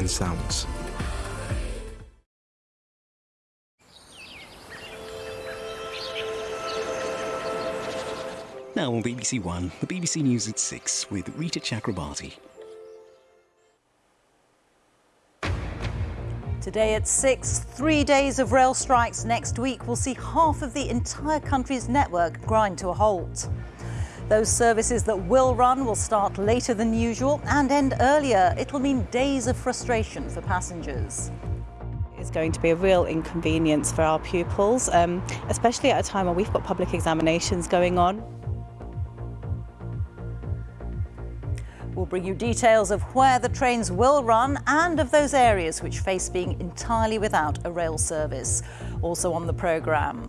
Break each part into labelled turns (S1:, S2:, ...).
S1: and sounds.
S2: Now on BBC One, the BBC News at 6 with Reeta Chakrabarti.
S3: Today at 6, three days of rail strikes next week will see half of the entire country's network grind to a halt. Those services that will run will start later than usual and end earlier. It'll mean days of frustration for passengers.
S4: It's going to be a real inconvenience for our pupils, um, especially at a time when we've got public examinations going on.
S3: We'll bring you details of where the trains will run and of those areas which face being entirely without a rail service. Also on the programme.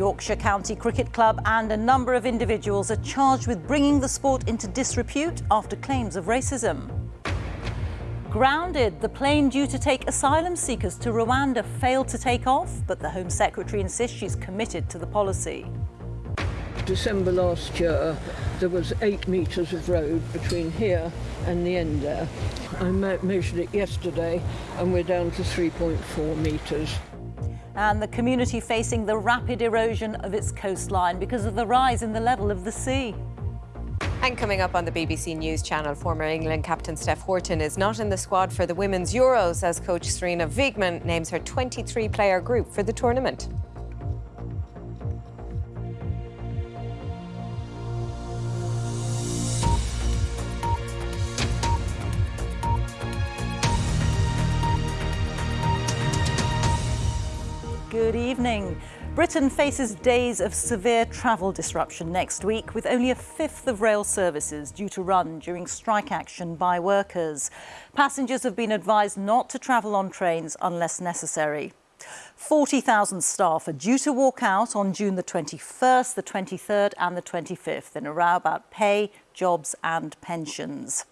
S3: Yorkshire County Cricket Club and a number of individuals are charged with bringing the sport into disrepute after claims of racism. Grounded, the plane due to take asylum seekers to Rwanda failed to take off, but the Home Secretary insists she's committed to the policy.
S5: December last year, there was eight metres of road between here and the end there. I measured it yesterday and we're down to 3.4 metres.
S3: And the community facing the rapid erosion of its coastline because of the rise in the level of the sea.
S6: And coming up on the BBC News channel, former England captain Steph Houghton is not in the squad for the Women's Euros as coach Sarina Wiegman names her 23 player group for the tournament.
S3: Good evening. Britain faces days of severe travel disruption next week, with only a fifth of rail services due to run during strike action by workers. Passengers have been advised not to travel on trains unless necessary. 40,000 staff are due to walk out on June the 21st, the 23rd and the 25th in a row about pay, jobs and pensions.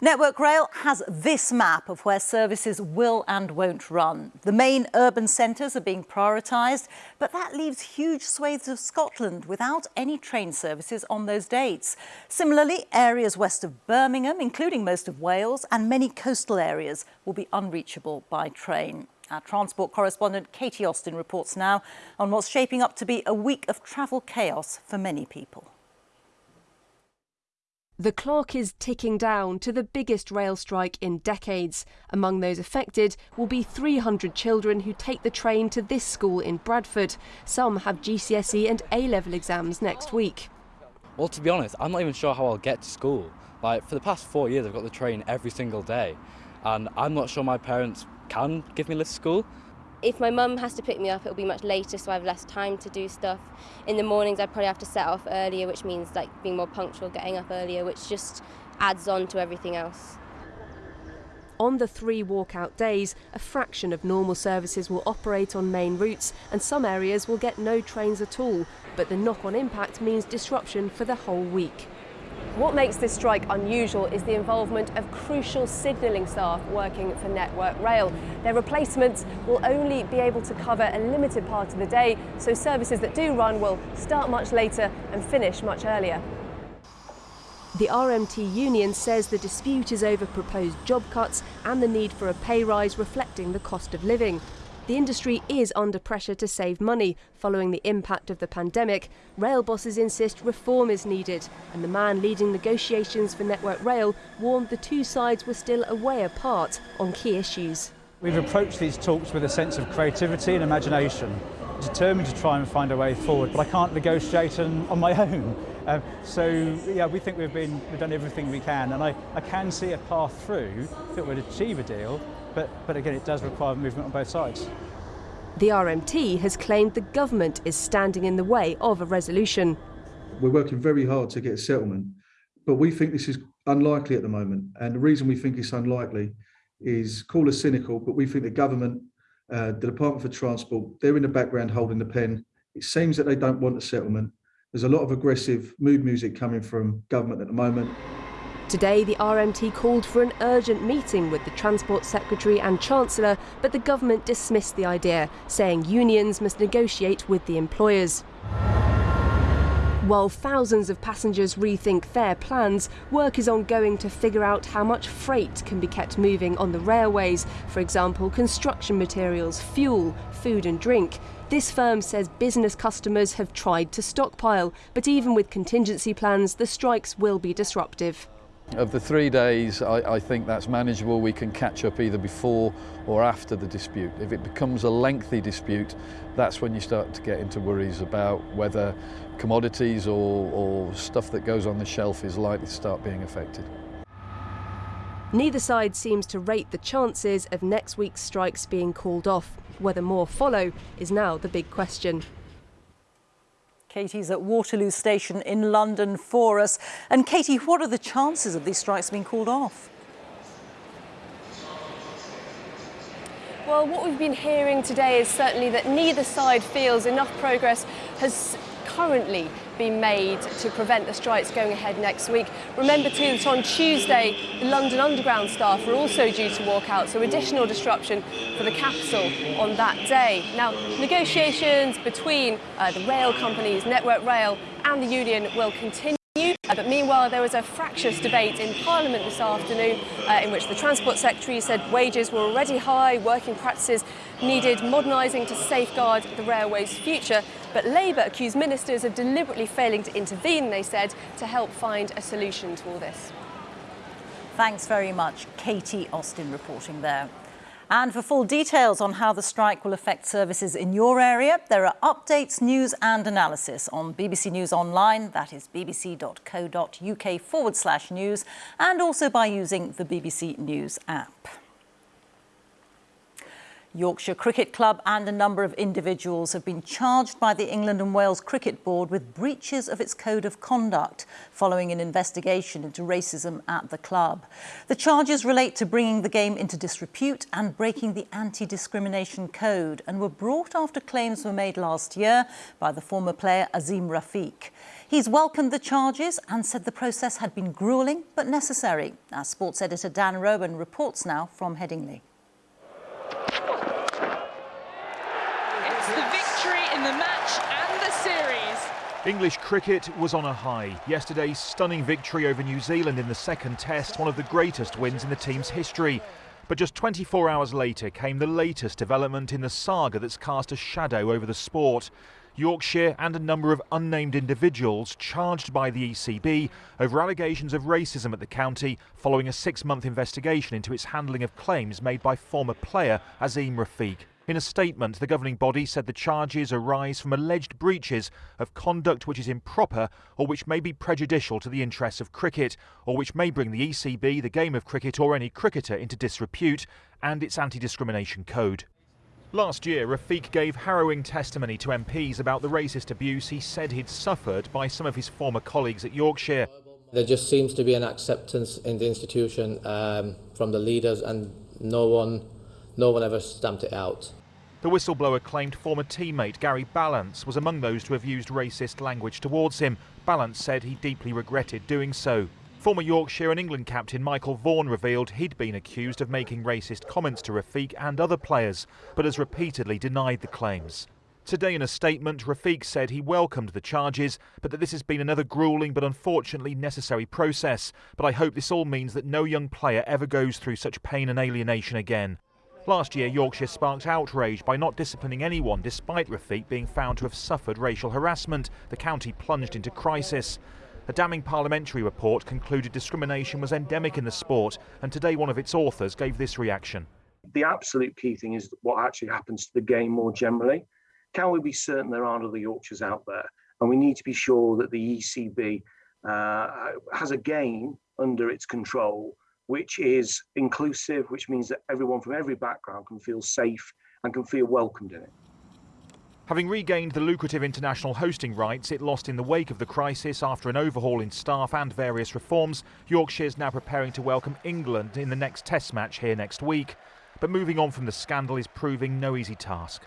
S3: Network Rail has this map of where services will and won't run. The main urban centres are being prioritised, but that leaves huge swathes of Scotland without any train services on those dates. Similarly, areas west of Birmingham, including most of Wales, and many coastal areas will be unreachable by train. Our transport correspondent Katie Austin reports now on what's shaping up to be a week of travel chaos for many people.
S7: The clock is ticking down to the biggest rail strike in decades. Among those affected will be 300 children who take the train to this school in Bradford. Some have GCSE and A level exams next week.
S8: Well, to be honest, I'm not even sure how I'll get to school. Like, for the past four years, I've got the train every single day, and I'm not sure my parents can give me a lift to school.
S9: If my mum has to pick me up, it'll be much later, so I have less time to do stuff. In the mornings, I'd probably have to set off earlier, which means like being more punctual, getting up earlier, which just adds on to everything else.
S7: On the three walkout days, a fraction of normal services will operate on main routes and some areas will get no trains at all, but the knock-on impact means disruption for the whole week.
S10: What makes this strike unusual is the involvement of crucial signalling staff working for Network Rail. Their replacements will only be able to cover a limited part of the day, so services that do run will start much later and finish much earlier.
S7: The RMT union says the dispute is over proposed job cuts and the need for a pay rise reflecting the cost of living. The industry is under pressure to save money following the impact of the pandemic. Rail bosses insist reform is needed, and the man leading negotiations for Network Rail warned the two sides were still a way apart on key issues.
S11: We've approached these talks with a sense of creativity and imagination, determined to try and find a way forward, but I can't negotiate on, my own. Um, so, yeah, we think we've, been, we've done everything we can, and I, I can see a path through that would achieve a deal, but, but again, it does require movement on both sides.
S7: The RMT has claimed the government is standing in the way of a resolution.
S12: We're working very hard to get a settlement, but we think this is unlikely at the moment. And the reason we think it's unlikely is call us cynical, but we think the government, uh, the Department for Transport, they're in the background holding the pen. It seems that they don't want a settlement. There's a lot of aggressive mood music coming from government at the moment.
S7: Today, the RMT called for an urgent meeting with the Transport Secretary and Chancellor, but the government dismissed the idea, saying unions must negotiate with the employers. While thousands of passengers rethink their plans, work is ongoing to figure out how much freight can be kept moving on the railways, for example, construction materials, fuel, food and drink. This firm says business customers have tried to stockpile, but even with contingency plans, the strikes will be disruptive.
S1: Of the three days, I, I, think that's manageable. We can catch up either before or after the dispute. If it becomes a lengthy dispute, that's when you start to get into worries about whether commodities or, or stuff that goes on the shelf is likely to start being affected.
S7: Neither side seems to rate the chances of next week's strikes being called off. Whether more follow is now the big question.
S3: Katie's at Waterloo Station in London for us. And Katie, what are the chances of these strikes being called off?
S10: Well, what we've been hearing today is certainly that neither side feels enough progress has currently been made to prevent the strikes going ahead next week. Remember too that on Tuesday, the London Underground staff are also due to walk out, so additional disruption for the capital on that day. Now, negotiations between uh, the rail companies, Network Rail and the union will continue. Uh, but meanwhile, there was a fractious debate in Parliament this afternoon uh, in which the Transport Secretary said wages were already high, working practices needed modernising to safeguard the railway's future. But Labour accused ministers of deliberately failing to intervene, they said, to help find a solution to all this.
S3: Thanks very much. Katie Austin reporting there. And for full details on how the strike will affect services in your area, there are updates, news and analysis on BBC News Online, that is bbc.co.uk forward slash news, and also by using the BBC News app. Yorkshire Cricket Club and a number of individuals have been charged by the England and Wales Cricket Board with breaches of its code of conduct following an investigation into racism at the club. The charges relate to bringing the game into disrepute and breaking the anti-discrimination code and were brought after claims were made last year by the former player Azeem Rafiq. He's welcomed the charges and said the process had been gruelling but necessary. Our sports editor Dan Roan reports now from Headingley.
S13: English cricket was on a high. Yesterday's stunning victory over New Zealand in the second test, one of the greatest wins in the team's history. But just 24 hours later came the latest development in the saga that's cast a shadow over the sport. Yorkshire and a number of unnamed individuals charged by the ECB over allegations of racism at the county following a six month investigation into its handling of claims made by former player Azeem Rafiq. In a statement, the governing body said the charges arise from alleged breaches of conduct which is improper or which may be prejudicial to the interests of cricket, or which may bring the ECB, the game of cricket, or any cricketer into disrepute, and its anti discrimination code. Last year, Rafiq gave harrowing testimony to MPs about the racist abuse he said he'd suffered by some of his former colleagues at Yorkshire.
S14: There just seems to be an acceptance in the institution um, from the leaders, and no one no one ever stamped it out.
S13: The whistleblower claimed former teammate Gary Ballance was among those to have used racist language towards him. Ballance said he deeply regretted doing so. Former Yorkshire and England captain Michael Vaughan revealed he'd been accused of making racist comments to Rafiq and other players, but has repeatedly denied the claims. Today, in a statement, Rafiq said he welcomed the charges, but that this has been another grueling but unfortunately necessary process. But I hope this all means that no young player ever goes through such pain and alienation again. Last year, Yorkshire sparked outrage by not disciplining anyone despite Rafiq being found to have suffered racial harassment. The county plunged into crisis. A damning parliamentary report concluded discrimination was endemic in the sport, and today one of its authors gave this reaction.
S15: The absolute key thing is what actually happens to the game more generally. Can we be certain there aren't other Yorkshires out there? And we need to be sure that the ECB uh, has a game under its control which is inclusive, which means that everyone from every background can feel safe and can feel welcomed in it.
S13: Having regained the lucrative international hosting rights it lost in the wake of the crisis after an overhaul in staff and various reforms, Yorkshire is now preparing to welcome England in the next Test match here next week. But moving on from the scandal is proving no easy task.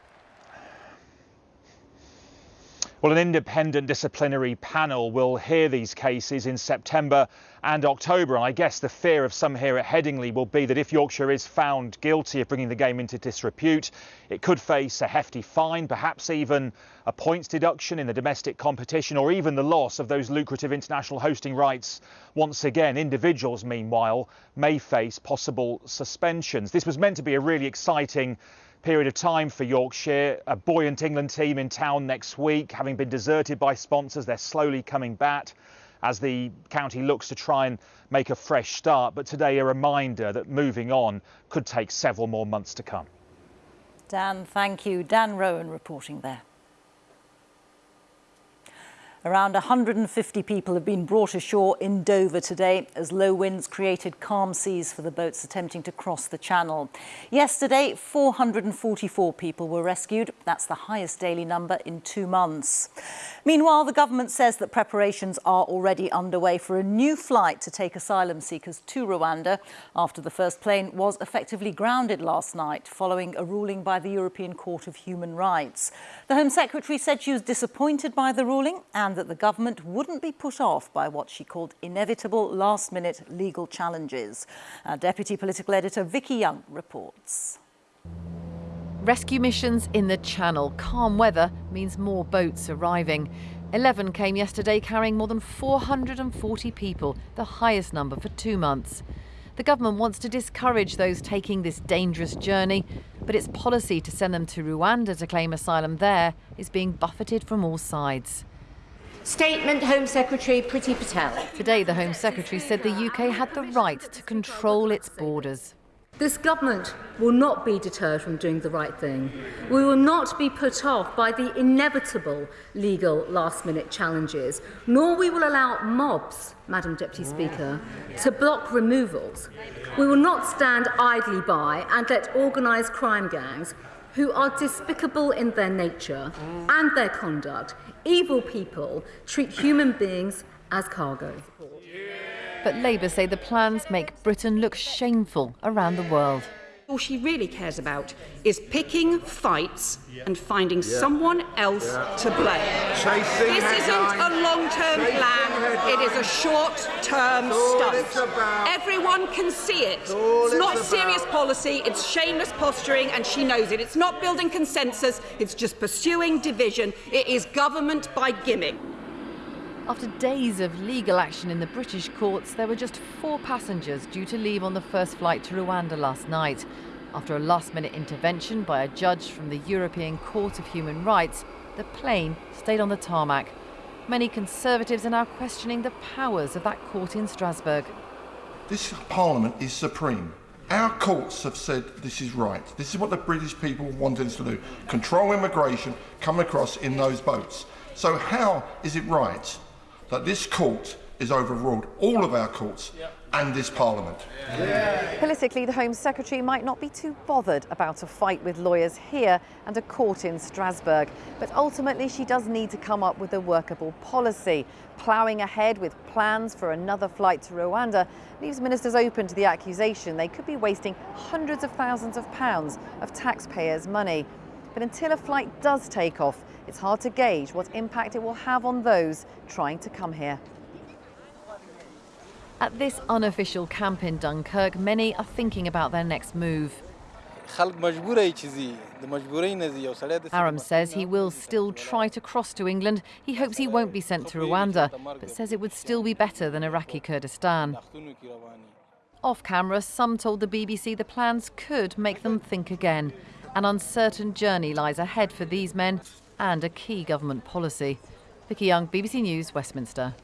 S13: Well, an independent disciplinary panel will hear these cases in September and October. And I guess the fear of some here at Headingley will be that if Yorkshire is found guilty of bringing the game into disrepute, it could face a hefty fine, perhaps even a points deduction in the domestic competition, or even the loss of those lucrative international hosting rights. Once again, individuals, meanwhile, may face possible suspensions. This was meant to be a really exciting period of time for Yorkshire. A buoyant England team in town next week, having been deserted by sponsors, they're slowly coming back as the county looks to try and make a fresh start. But today, a reminder that moving on could take several more months to come.
S3: Dan, thank you. Dan Roan reporting there. Around 150 people have been brought ashore in Dover today as low winds created calm seas for the boats attempting to cross the channel. Yesterday, 444 people were rescued. That's the highest daily number in two months. Meanwhile, the government says that preparations are already underway for a new flight to take asylum seekers to Rwanda after the first plane was effectively grounded last night following a ruling by the European Court of Human Rights. The Home Secretary said she was disappointed by the ruling and that the government wouldn't be put off by what she called inevitable last-minute legal challenges. Our Deputy Political Editor Vicky Young reports.
S16: Rescue missions in the Channel. Calm weather means more boats arriving. 11 came yesterday carrying more than 440 people, the highest number for two months. The government wants to discourage those taking this dangerous journey, but its policy to send them to Rwanda to claim asylum there is being buffeted from all sides.
S17: Statement Home Secretary Priti Patel.
S16: Today, the Home Secretary said the UK had the right to control its borders.
S18: This government will not be deterred from doing the right thing. We will not be put off by the inevitable legal last minute challenges, nor will we will allow mobs, Madam Deputy Speaker, to block removals. We will not stand idly by and let organised crime gangs who are despicable in their nature and their conduct, evil people, treat human beings as cargo.
S16: But Labour say the plans make Britain look shameful around the world.
S19: All she really cares about is picking fights and finding yeah. someone else yeah. to blame. Chasing this isn't a long-term plan. It is a short-term stunt. Everyone can see it. It's, it's not serious policy. It's shameless posturing, and she knows it. It's not building consensus. It's just pursuing division. It is government by gimmick.
S16: After days of legal action in the British courts, there were just four passengers due to leave on the first flight to Rwanda last night. After a last-minute intervention by a judge from the European Court of Human Rights, the plane stayed on the tarmac. Many Conservatives are now questioning the powers of that court in Strasbourg.
S20: This Parliament is supreme. Our courts have said this is right. This is what the British people wanted us to do. Control immigration, come across in those boats. So how is it right that this court is overruled, all of our courts, yep. and this Parliament.
S6: Yeah. Politically, the Home Secretary might not be too bothered about a fight with lawyers here and a court in Strasbourg. But ultimately, she does need to come up with a workable policy. Ploughing ahead with plans for another flight to Rwanda leaves ministers open to the accusation they could be wasting hundreds of thousands of pounds of taxpayers' money. But until a flight does take off, it's hard to gauge what impact it will have on those trying to come here.
S16: At this unofficial camp in Dunkirk, many are thinking about their next move. Aram says he will still try to cross to England. He hopes he won't be sent to Rwanda, but says it would still be better than Iraqi Kurdistan. Off camera, some told the BBC the plans could make them think again. An uncertain journey lies ahead for these men and a key government policy. Vicky Young, BBC News, Westminster.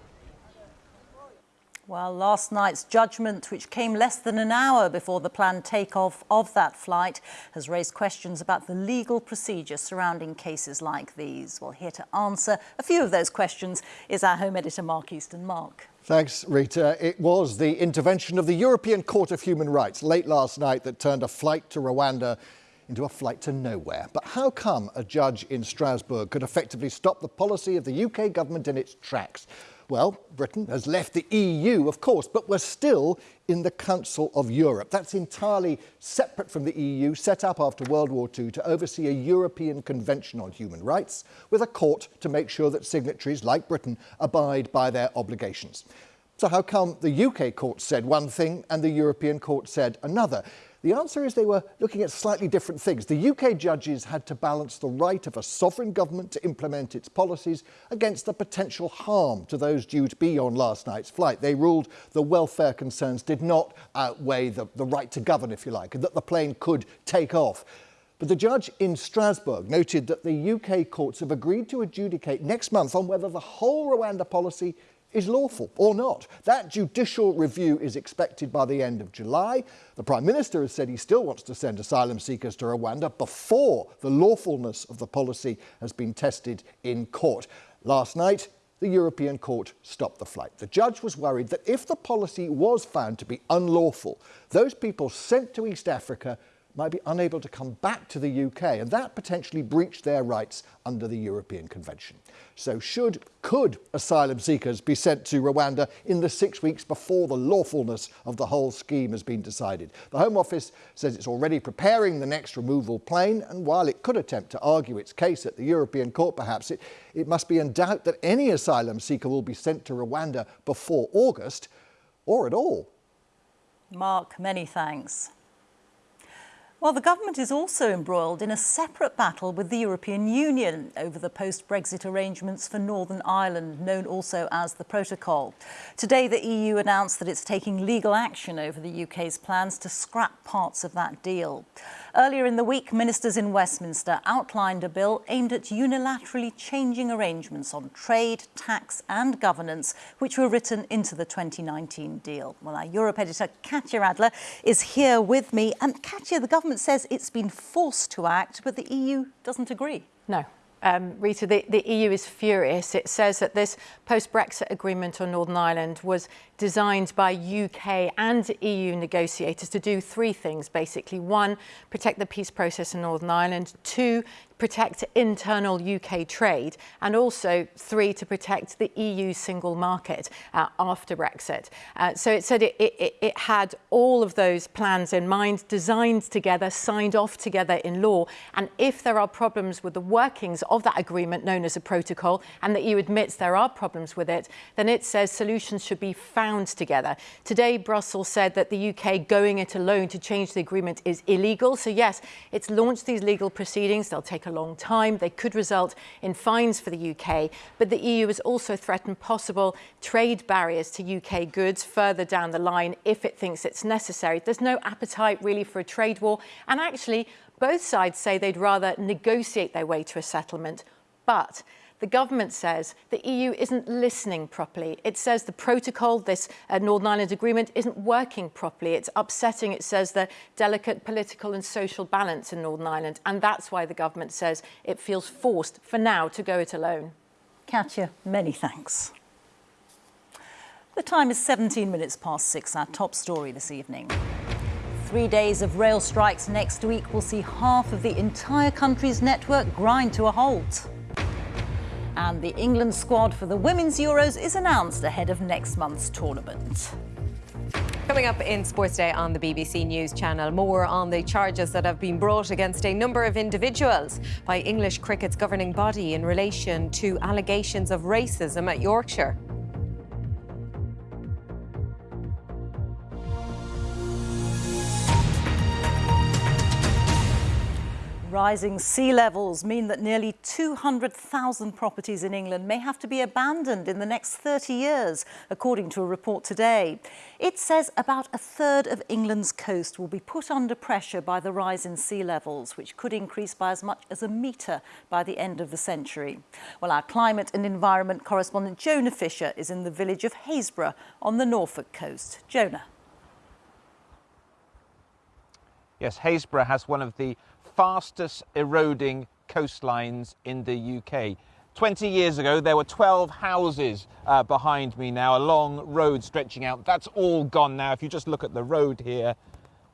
S3: Well, last night's judgment, which came less than an hour before the planned takeoff of that flight, has raised questions about the legal procedure surrounding cases like these. Well, here to answer a few of those questions is our Home Editor, Mark Easton. Mark.
S21: Thanks, Reeta. It was the intervention of the European Court of Human Rights late last night that turned a flight to Rwanda into a flight to nowhere. But how come a judge in Strasbourg could effectively stop the policy of the UK government in its tracks? Well, Britain has left the EU, of course, but we're still in the Council of Europe. That's entirely separate from the EU, set up after World War II to oversee a European Convention on Human Rights, with a court to make sure that signatories like Britain abide by their obligations. So how come the UK court said one thing and the European court said another? The answer is they were looking at slightly different things. The UK judges had to balance the right of a sovereign government to implement its policies against the potential harm to those due to be on last night's flight. They ruled the welfare concerns did not outweigh the, the right to govern, if you like, and that the plane could take off. But the judge in Strasbourg noted that the UK courts have agreed to adjudicate next month on whether the whole Rwanda policy is lawful or not. That judicial review is expected by the end of July. The Prime Minister has said he still wants to send asylum seekers to Rwanda before the lawfulness of the policy has been tested in court. Last night, the European Court stopped the flight. The judge was worried that if the policy was found to be unlawful, those people sent to East Africa might be unable to come back to the UK, and that potentially breached their rights under the European Convention. So should, could asylum seekers be sent to Rwanda in the six weeks before the lawfulness of the whole scheme has been decided? The Home Office says it's already preparing the next removal plane, and while it could attempt to argue its case at the European Court perhaps, it, it must be in doubt that any asylum seeker will be sent to Rwanda before August, or at all.
S3: Mark, many thanks. Well, the government is also embroiled in a separate battle with the European Union over the post-Brexit arrangements for Northern Ireland, known also as the Protocol. Today, the EU announced that it's taking legal action over the UK's plans to scrap parts of that deal. Earlier in the week, ministers in Westminster outlined a bill aimed at unilaterally changing arrangements on trade, tax and governance, which were written into the 2019 deal. Well, our Europe editor, Katya Adler, is here with me. And Katya, the government says it's been forced to act, but the EU doesn't agree.
S22: No, um, Reeta, the, the, EU is furious. It says that this post-Brexit agreement on Northern Ireland was designed by UK and EU negotiators to do three things, basically. One, protect the peace process in Northern Ireland. Two, protect internal UK trade, and also three, to protect the EU single market uh, after Brexit. Uh, so it said it, it, it had all of those plans in mind, designed together, signed off together in law, and if there are problems with the workings of that agreement known as a protocol, and the EU admits there are problems with it, then it says solutions should be found together. Today, Brussels said that the UK going it alone to change the agreement is illegal. So yes, it's launched these legal proceedings. They'll take a long time. They could result in fines for the UK, but the EU has also threatened possible trade barriers to UK goods further down the line if it thinks it's necessary. There's no appetite really for a trade war, and actually both sides say they'd rather negotiate their way to a settlement, but the government says the EU isn't listening properly. It says the protocol, this uh, Northern Ireland agreement, isn't working properly. It's upsetting, it says, the delicate political and social balance in Northern Ireland. And that's why the government says it feels forced, for now, to go it alone.
S3: Katya, many thanks. The time is 17 minutes past six, our top story this evening. Three days of rail strikes next week will see half of the entire country's network grind to a halt. And the England squad for the Women's Euros is announced ahead of next month's tournament.
S6: Coming up in Sports Day on the BBC News Channel, more on the charges that have been brought against a number of individuals by English cricket's governing body in relation to allegations of racism at Yorkshire.
S3: Rising sea levels mean that nearly 200,000 properties in England may have to be abandoned in the next 30 years, according to a report today. It says about a third of England's coast will be put under pressure by the rise in sea levels, which could increase by as much as a metre by the end of the century. Well, our climate and environment correspondent Jonah Fisher is in the village of Happisburgh on the Norfolk coast. Jonah.
S23: Yes, Happisburgh has one of the fastest eroding coastlines in the UK. 20 years ago, there were 12 houses uh, behind me now, a long road stretching out. That's all gone now. If you just look at the road here,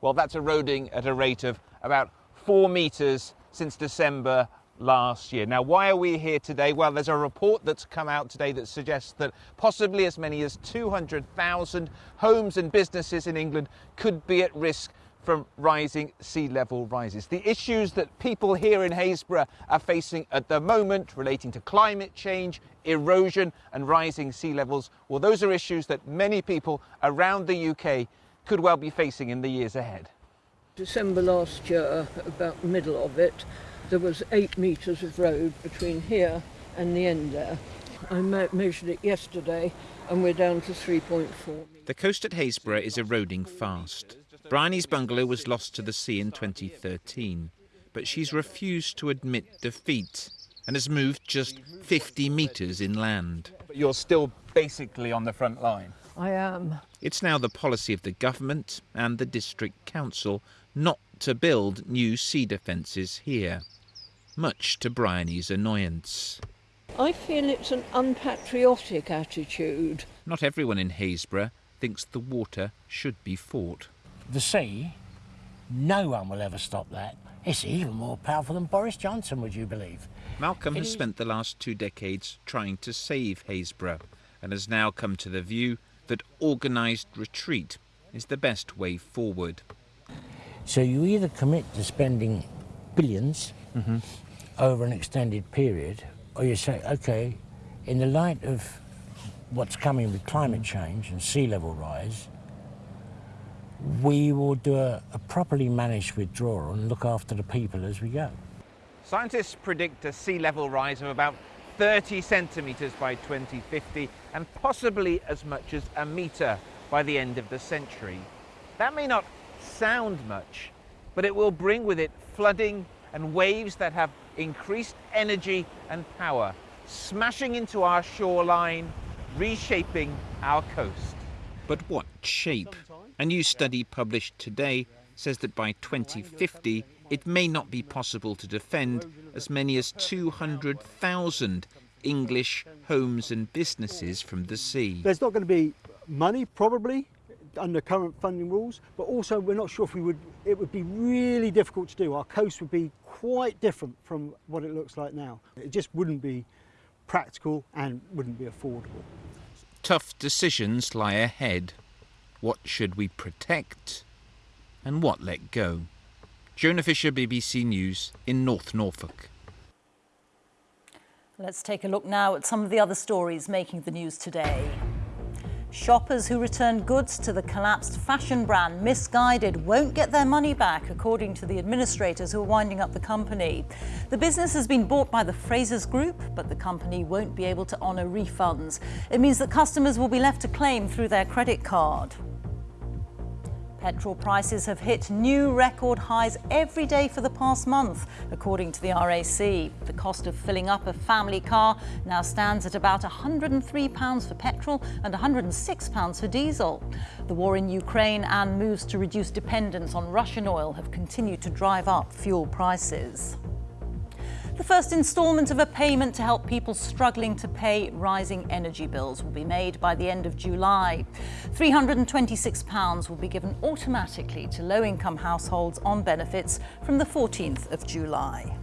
S23: well, that's eroding at a rate of about four metres since December last year. Now, why are we here today? Well, there's a report that's come out today that suggests that possibly as many as 200,000 homes and businesses in England could be at risk from rising sea level rises. The issues that people here in Happisburgh are facing at the moment relating to climate change, erosion and rising sea levels, well, those are issues that many people around the UK could well be facing in the years ahead.
S24: December last year, about the middle of it, there was eight metres of road between here and the end there. I me measured it yesterday and we're down to 3.4.
S23: The coast at Happisburgh is eroding fast. Bryony's bungalow was lost to the sea in 2013, but she's refused to admit defeat and has moved just 50 metres inland. But you're still basically on the front line.
S24: I am.
S23: It's now the policy of the government and the district council not to build new sea defences here, much to Bryony's annoyance.
S24: I feel it's an unpatriotic attitude.
S23: Not everyone in Happisburgh thinks the water should be fought.
S25: The sea, no one will ever stop that. It's even more powerful than Boris Johnson, would you believe?
S23: Malcolm has spent the last two decades trying to save Happisburgh and has now come to the view that organised retreat is the best way forward.
S25: So you either commit to spending 1000000000s mm -hmm. over an extended period, or you say, okay, in the light of what's coming with climate change and sea level rise, we will do a, a properly managed withdrawal and look after the people as we go.
S23: Scientists predict a sea level rise of about 30 centimetres by 2050 and possibly as much as a metre by the end of the century. That may not sound much, but it will bring with it flooding and waves that have increased energy and power, smashing into our shoreline, reshaping our coast. But what shape? A new study published today says that by 2050, it may not be possible to defend as many as 200,000 English homes and businesses from the sea.
S26: There's not going to be money, probably, under current funding rules, but also we're not sure if we would, it would be really difficult to do. Our coast would be quite different from what it looks like now. It just wouldn't be practical and wouldn't be affordable.
S23: Tough decisions lie ahead. What should we protect and what let go? Jonah Fisher, BBC News in North Norfolk.
S3: Let's take a look now at some of the other stories making the news today. Shoppers who return goods to the collapsed fashion brand Missguided won't get their money back, according to the administrators who are winding up the company. The business has been bought by the Frasers Group, but the company won't be able to honour refunds. It means that customers will be left to claim through their credit card. Petrol prices have hit new record highs every day for the past month, according to the RAC. The cost of filling up a family car now stands at about £103 for petrol and £106 for diesel. The war in Ukraine and moves to reduce dependence on Russian oil have continued to drive up fuel prices. The first instalment of a payment to help people struggling to pay rising energy bills will be made by the end of July. £326 will be given automatically to low-income households on benefits from the 14th of July.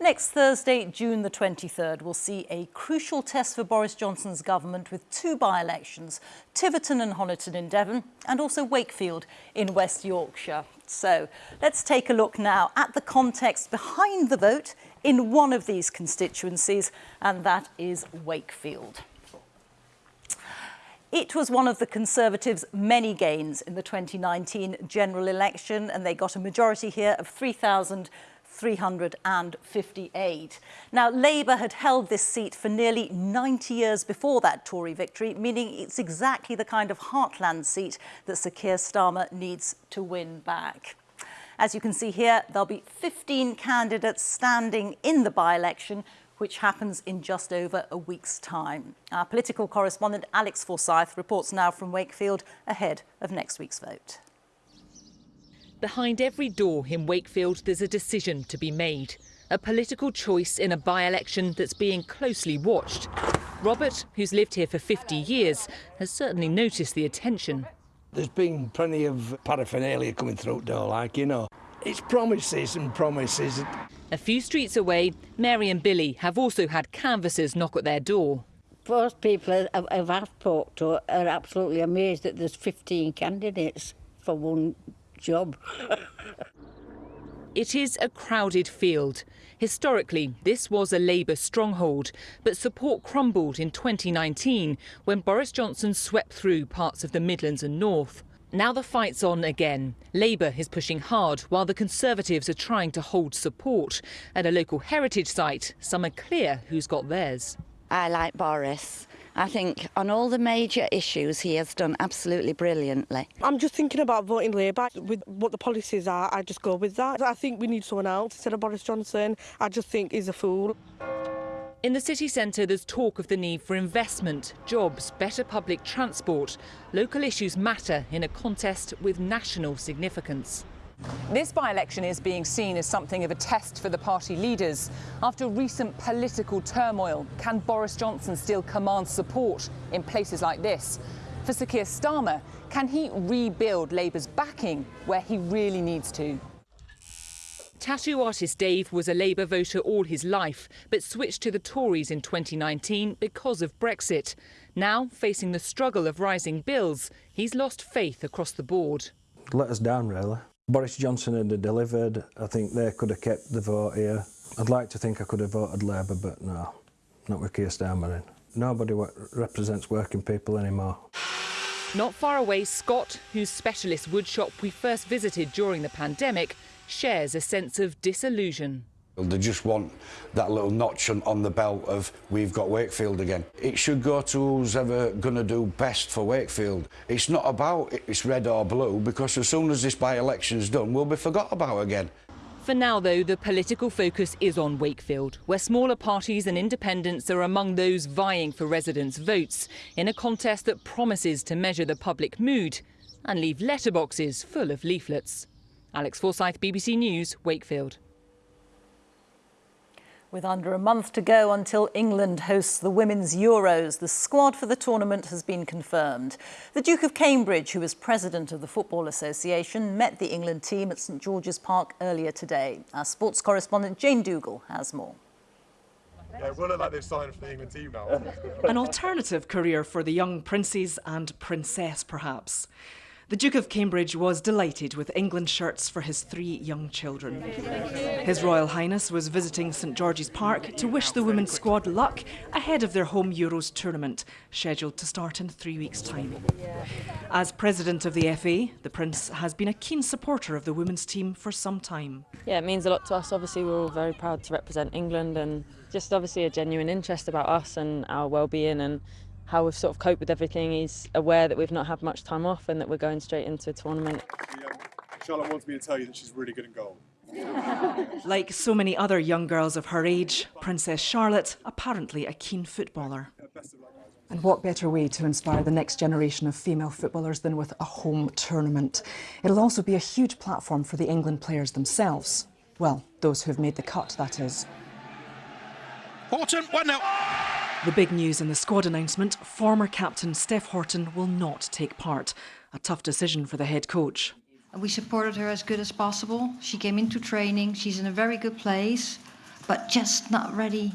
S3: Next Thursday, June the 23rd, we'll see a crucial test for Boris Johnson's government with two by-elections, Tiverton and Honiton in Devon, and also Wakefield in West Yorkshire. So let's take a look now at the context behind the vote in one of these constituencies, and that is Wakefield. It was one of the Conservatives' many gains in the 2019 general election, and they got a majority here of 3,000 358. Now, Labour had held this seat for nearly 90 years before that Tory victory, meaning it's exactly the kind of heartland seat that Sir Keir Starmer needs to win back. As you can see here, there'll be 15 candidates standing in the by-election, which happens in just over a week's time. Our political correspondent Alex Forsyth reports now from Wakefield ahead of next week's vote.
S27: Behind every door in Wakefield, there's a decision to be made. A political choice in a by-election that's being closely watched. Robert, who's lived here for 50 years, has certainly noticed the attention.
S28: There's been plenty of paraphernalia coming through door, like, you know.
S29: It's promises and promises.
S27: A few streets away, Mary and Billy have also had canvassers knock at their door.
S30: Most people I've, I've talked to are absolutely amazed that there's 15 candidates for one job.
S27: It is a crowded field. Historically, this was a Labour stronghold, but support crumbled in 2019 when Boris Johnson swept through parts of the Midlands and North. Now the fight's on again. Labour is pushing hard while the Conservatives are trying to hold support. At a local heritage site, some are clear who's got theirs.
S31: I like Boris. I think on all the major issues he has done absolutely brilliantly.
S32: I'm just thinking about voting Labour. With what the policies are, I just go with that. I think we need someone else instead of Boris Johnson. I just think he's a fool.
S27: In the city centre, there's talk of the need for investment, jobs, better public transport. Local issues matter in a contest with national significance.
S28: This by-election is being seen as something of a test for the party leaders. After recent political turmoil, can Boris Johnson still command support in places like this? For Sir Keir Starmer, can he rebuild Labour's backing where he really needs to?
S27: Tattoo artist Dave was a Labour voter all his life, but switched to the Tories in 2019 because of Brexit. Now, facing the struggle of rising bills, he's lost faith across the board.
S33: Let us down, really. Boris Johnson had delivered. I think they could have kept the vote here. I'd like to think I could have voted Labour, but no, not with Keir Starmer in. Nobody represents working people anymore.
S27: Not far away, Scott, whose specialist woodshop we first visited during the pandemic, shares a sense of disillusion.
S34: They just want that little notch on, the belt of we've got Wakefield again. It should go to who's ever going to do best for Wakefield. It's not about it's red or blue because as soon as this by-election's done, we'll be forgot about again.
S27: For now, though, the political focus is on Wakefield, where smaller parties and independents are among those vying for residents' votes in a contest that promises to measure the public mood and leave letterboxes full of leaflets. Alex Forsyth, BBC News, Wakefield.
S3: With under a month to go until England hosts the Women's Euros, the squad for the tournament has been confirmed. The Duke of Cambridge, who is president of the Football Association, met the England team at St George's Park earlier today. Our sports correspondent Jane Dougall has more.
S35: Yeah, it will look like they've signed for the England team now.
S36: An alternative career for the young princes and princess, perhaps. The Duke of Cambridge was delighted with England shirts for his three young children. His Royal Highness was visiting St George's Park to wish the women's squad luck ahead of their home Euros tournament, scheduled to start in three weeks' time. As president of the FA, the Prince has been a keen supporter of the women's team for some time.
S37: Yeah, it means a lot to us. Obviously, we're all very proud to represent England and just obviously a genuine interest about us and our well-being and how we've sort of coped with everything. He's aware that we've not had much time off and that we're going straight into a tournament.
S35: Yeah, Charlotte wants me to tell you that she's really good in goal.
S36: like so many other young girls of her age, Princess Charlotte, apparently a keen footballer.
S38: And what better way to inspire the next generation of female footballers than with a home tournament? It'll also be a huge platform for the England players themselves. Well, those who've made the cut, that is.
S36: Houghton, 1 0. The big news in the squad announcement former captain Steph Houghton will not take part. A tough decision for the head coach.
S39: We supported her as good as possible. She came into training, she's in a very good place, but just not ready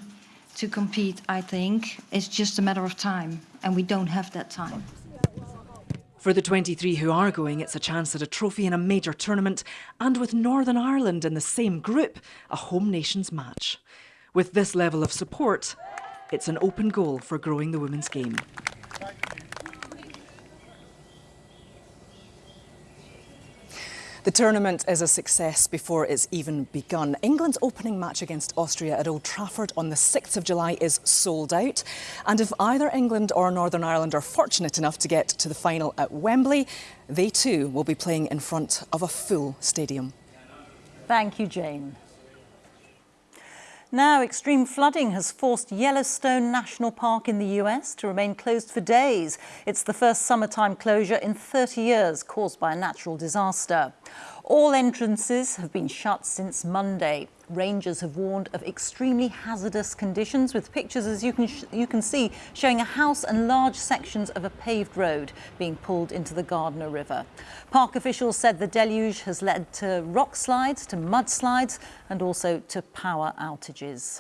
S39: to compete, I think. It's just a matter of time, and we don't have that time.
S36: For the 23 who are going, it's a chance at a trophy in a major tournament, and with Northern Ireland in the same group, a home nations match. With this level of support, it's an open goal for growing the women's game.
S38: The tournament is a success before it's even begun. England's opening match against Austria at Old Trafford on the 6th of July is sold out. And if either England or Northern Ireland are fortunate enough to get to the final at Wembley, they too will be playing in front of a full stadium.
S3: Thank you, Jane. Now, extreme flooding has forced Yellowstone National Park in the US to remain closed for days. It's the first summertime closure in 30 years caused by a natural disaster. All entrances have been shut since Monday. Rangers have warned of extremely hazardous conditions with pictures, as you can, you can see, showing a house and large sections of a paved road being pulled into the Gardner River. Park officials said the deluge has led to rock slides, to mudslides and also to power outages.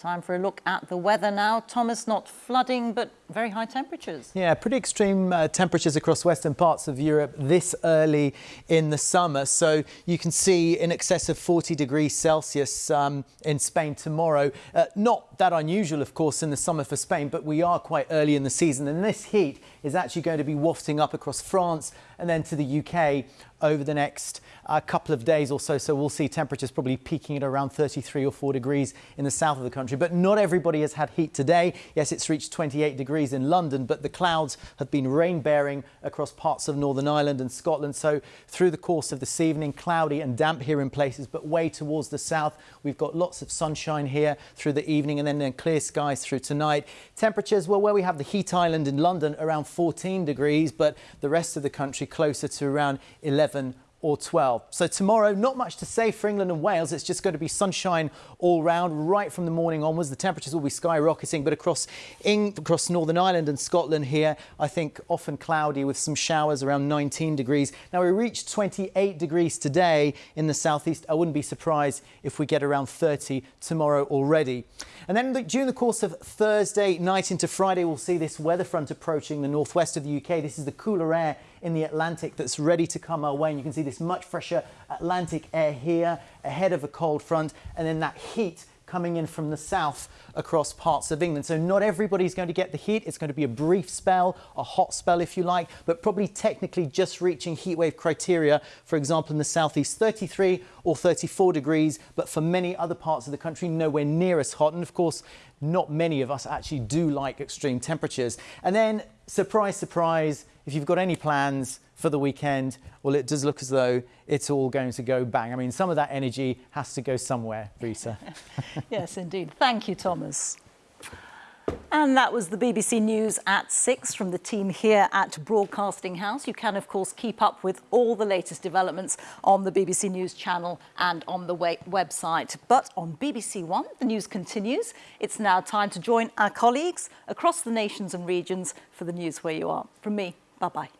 S3: Time for a look at the weather now. Thomas, not flooding, but very high temperatures.
S40: Yeah, pretty extreme uh, temperatures across western parts of Europe this early in the summer. So you can see in excess of 40 degrees Celsius um, in Spain tomorrow. Uh, not that unusual, of course, in the summer for Spain, but we are quite early in the season. And this heat is actually going to be wafting up across France and then to the UK over the next uh, couple of days or so. So we'll see temperatures probably peaking at around 33 or 4 degrees in the south of the country. But not everybody has had heat today. Yes, it's reached 28 degrees in London, but the clouds have been rain bearing across parts of Northern Ireland and Scotland. So through the course of this evening, cloudy and damp here in places, but way towards the south, we've got lots of sunshine here through the evening and then, then clear skies through tonight. Temperatures, well, where we have the heat island in London around 14 degrees, but the rest of the country closer to around 11 or 12. So tomorrow, not much to say for England and Wales. It's just going to be sunshine all round right from the morning onwards. The temperatures will be skyrocketing, but across in, across Northern Ireland and Scotland here, I think often cloudy with some showers around 19 degrees. Now we reached 28 degrees today in the southeast. I wouldn't be surprised if we get around 30 tomorrow already. And then during the course of Thursday night into Friday, we'll see this weather front approaching the northwest of the UK. This is the cooler air in the Atlantic that's ready to come our way. And you can see this much fresher Atlantic air here ahead of a cold front and then that heat coming in from the south across parts of England. So not everybody's going to get the heat. It's going to be a brief spell, a hot spell if you like, but probably technically just reaching heatwave criteria, for example, in the southeast 33 or 34 degrees, but for many other parts of the country, nowhere near as hot. And of course, not many of us actually do like extreme temperatures. And then, surprise, surprise, if you've got any plans for the weekend, well, it does look as though it's all going to go bang. I mean, some of that energy has to go somewhere, Reeta.
S3: yes, indeed. Thank you, Thomas. And that was the BBC News at 6 from the team here at Broadcasting House. You can, of course, keep up with all the latest developments on the BBC News channel and on the website. But on BBC One, the news continues. It's now time to join our colleagues across the nations and regions for the news where you are. From me, bye-bye.